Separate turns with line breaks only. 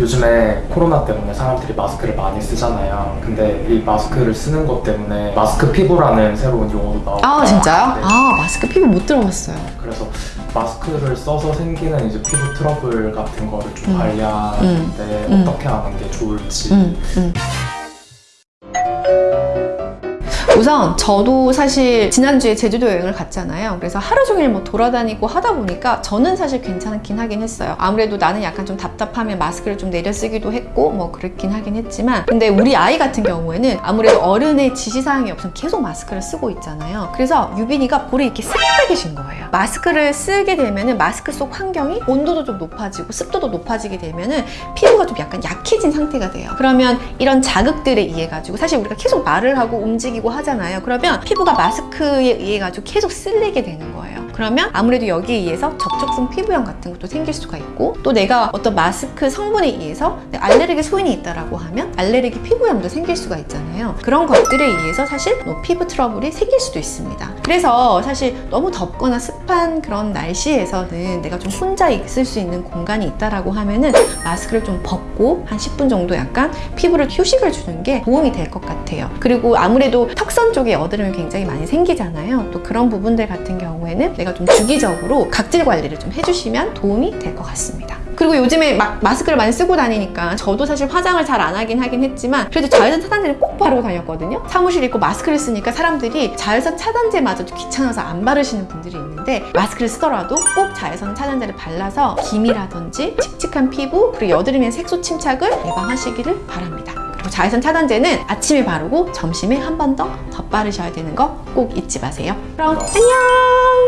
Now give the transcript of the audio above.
요즘에 코로나 때문에 사람들이 마스크를 많이 쓰잖아요. 근데 이 마스크를 쓰는 것 때문에 마스크 피부라는 새로운 용어도 나오고
아 진짜요?
네.
아 마스크 피부 못 들어봤어요.
그래서 마스크를 써서 생기는 이제 피부 트러블 같은 거를 좀
음.
관리하는데
음.
어떻게 하는 게 좋을지
음, 우선 저도 사실 지난주에 제주도 여행을 갔잖아요. 그래서 하루 종일 뭐 돌아다니고 하다 보니까 저는 사실 괜찮긴 하긴 했어요. 아무래도 나는 약간 좀 답답하면 마스크를 좀 내려 쓰기도 했고 뭐 그렇긴 하긴 했지만 근데 우리 아이 같은 경우에는 아무래도 어른의 지시사항이 없으면 계속 마스크를 쓰고 있잖아요. 그래서 유빈이가 볼이 이렇게 새빨개진 거예요. 마스크를 쓰게 되면은 마스크 속 환경이 온도도 좀 높아지고 습도도 높아지게 되면은 피부가 좀 약간 약해진 상태가 돼요. 그러면 이런 자극들에 의해 가지고 사실 우리가 계속 말을 하고 움직이고 하잖아요. 그러면 피부가 마스크에 의해 가지고 계속 쓸리게 되는 거예요. 그러면 아무래도 여기에 의해서 접촉성 피부염 같은 것도 생길 수가 있고 또 내가 어떤 마스크 성분에 의해서 알레르기 소인이 있다라고 하면 알레르기 피부염도 생길 수가 있잖아요. 그런 것들에 의해서 사실 뭐 피부 트러블이 생길 수도 있습니다. 그래서 사실 너무 덥거나 습한 그런 날씨에서는 내가 좀 혼자 있을 수 있는 공간이 있다라고 하면은 마스크를 좀 벗고 한 10분 정도 약간 피부를 휴식을 주는 게 도움이 될 것 같아요. 그리고 아무래도 턱선 쪽에 여드름이 굉장히 많이 생기잖아요. 또 그런 부분들 같은 경우에는 내가 좀 주기적으로 각질 관리를 좀 해주시면 도움이 될 것 같습니다. 그리고 요즘에 막 마스크를 많이 쓰고 다니니까 저도 사실 화장을 잘 안 하긴 하긴 했지만 그래도 자외선 차단제를 꼭 바르고 다녔거든요. 사무실에 있고 마스크를 쓰니까 사람들이 자외선 차단제마저도 귀찮아서 안 바르시는 분들이 있는데 마스크를 쓰더라도 꼭 자외선 차단제를 발라서 기미라든지 칙칙한 피부 그리고 여드름의 색소 침착을 예방하시기를 바랍니다. 그리고 자외선 차단제는 아침에 바르고 점심에 한 번 더 덧바르셔야 되는 거 꼭 잊지 마세요. 그럼 안녕!